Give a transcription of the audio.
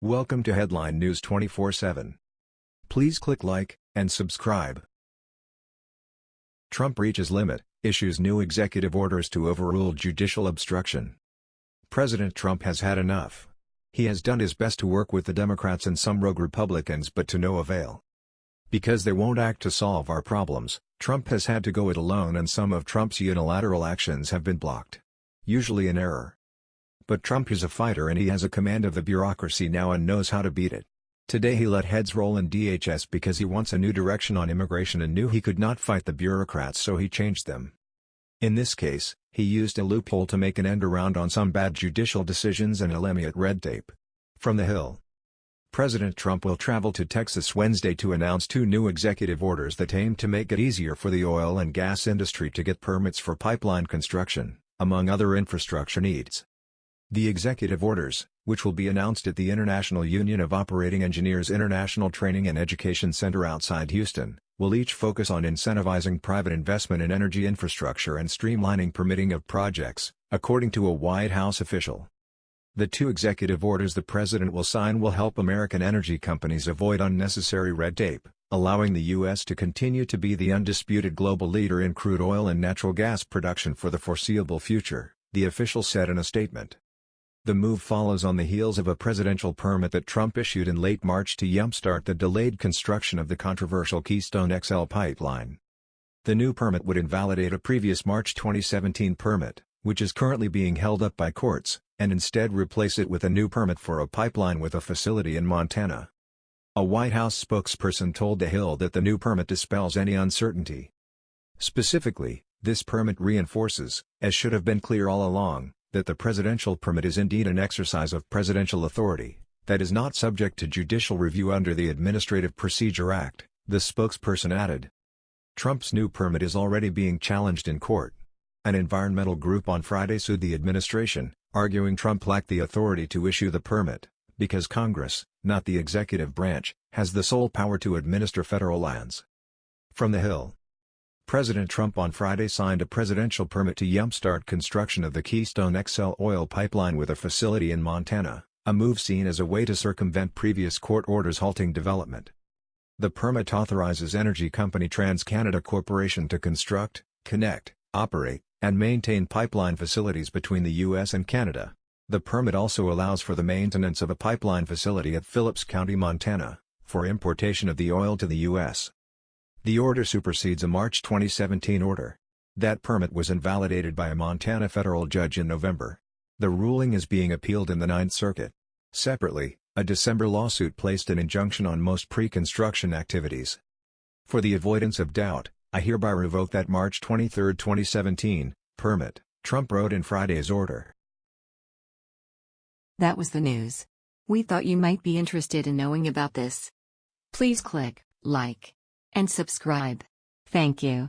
Welcome to Headline News 24/7. Please click like and subscribe. Trump reaches limit, issues new executive orders to overrule judicial obstruction. President Trump has had enough. He has done his best to work with the Democrats and some rogue Republicans but to no avail. Because they won't act to solve our problems, Trump has had to go it alone and some of Trump's unilateral actions have been blocked. Usually in error. But Trump is a fighter and he has a command of the bureaucracy now and knows how to beat it. Today he let heads roll in DHS because he wants a new direction on immigration and knew he could not fight the bureaucrats so he changed them. In this case, he used a loophole to make an end around on some bad judicial decisions and eliminate red tape. From the Hill President Trump will travel to Texas Wednesday to announce two new executive orders that aim to make it easier for the oil and gas industry to get permits for pipeline construction, among other infrastructure needs. The executive orders, which will be announced at the International Union of Operating Engineers International Training and Education Center outside Houston, will each focus on incentivizing private investment in energy infrastructure and streamlining permitting of projects, according to a White House official. The two executive orders the president will sign will help American energy companies avoid unnecessary red tape, allowing the U.S. to continue to be the undisputed global leader in crude oil and natural gas production for the foreseeable future, the official said in a statement. The move follows on the heels of a presidential permit that Trump issued in late March to jumpstart the delayed construction of the controversial Keystone XL pipeline. The new permit would invalidate a previous March 2017 permit, which is currently being held up by courts, and instead replace it with a new permit for a pipeline with a facility in Montana. A White House spokesperson told The Hill that the new permit dispels any uncertainty. Specifically, this permit reinforces, as should have been clear all along, that the presidential permit is indeed an exercise of presidential authority, that is not subject to judicial review under the Administrative Procedure Act, the spokesperson added. Trump's new permit is already being challenged in court. An environmental group on Friday sued the administration, arguing Trump lacked the authority to issue the permit, because Congress, not the executive branch, has the sole power to administer federal lands. From the Hill President Trump on Friday signed a presidential permit to jumpstart construction of the Keystone XL oil pipeline with a facility in Montana, a move seen as a way to circumvent previous court orders halting development. The permit authorizes energy company TransCanada Corporation to construct, connect, operate, and maintain pipeline facilities between the U.S. and Canada. The permit also allows for the maintenance of a pipeline facility at Phillips County, Montana, for importation of the oil to the U.S. The order supersedes a March 2017 order. That permit was invalidated by a Montana federal judge in November. The ruling is being appealed in the Ninth Circuit. Separately, a December lawsuit placed an injunction on most pre-construction activities. For the avoidance of doubt, I hereby revoke that March 23, 2017, permit, Trump wrote in Friday's order. That was the news. We thought you might be interested in knowing about this. Please click like and subscribe. Thank you.